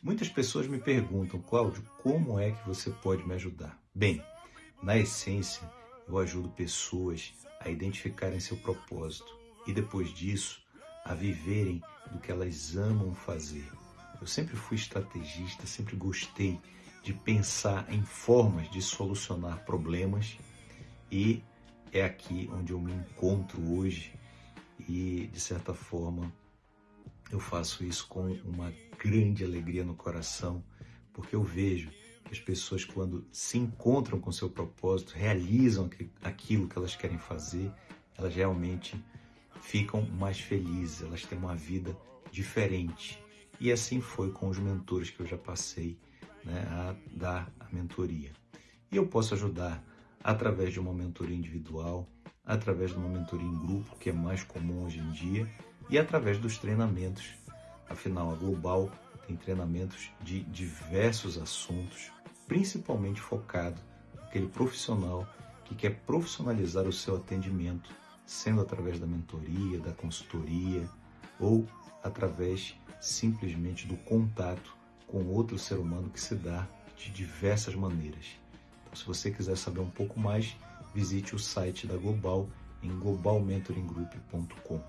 Muitas pessoas me perguntam, Cláudio, como é que você pode me ajudar? Bem, na essência, eu ajudo pessoas a identificarem seu propósito e depois disso a viverem do que elas amam fazer. Eu sempre fui estrategista, sempre gostei de pensar em formas de solucionar problemas e é aqui onde eu me encontro hoje e de certa forma eu faço isso com uma grande alegria no coração, porque eu vejo que as pessoas quando se encontram com seu propósito, realizam aquilo que elas querem fazer, elas realmente ficam mais felizes, elas têm uma vida diferente. E assim foi com os mentores que eu já passei né, a dar a mentoria. E eu posso ajudar através de uma mentoria individual, através de uma mentoria em grupo, que é mais comum hoje em dia, e através dos treinamentos. Afinal, a Global tem treinamentos de diversos assuntos, principalmente focado naquele profissional que quer profissionalizar o seu atendimento, sendo através da mentoria, da consultoria ou através simplesmente do contato com outro ser humano que se dá de diversas maneiras. Então, se você quiser saber um pouco mais, visite o site da Global em globalmentoringgroup.com.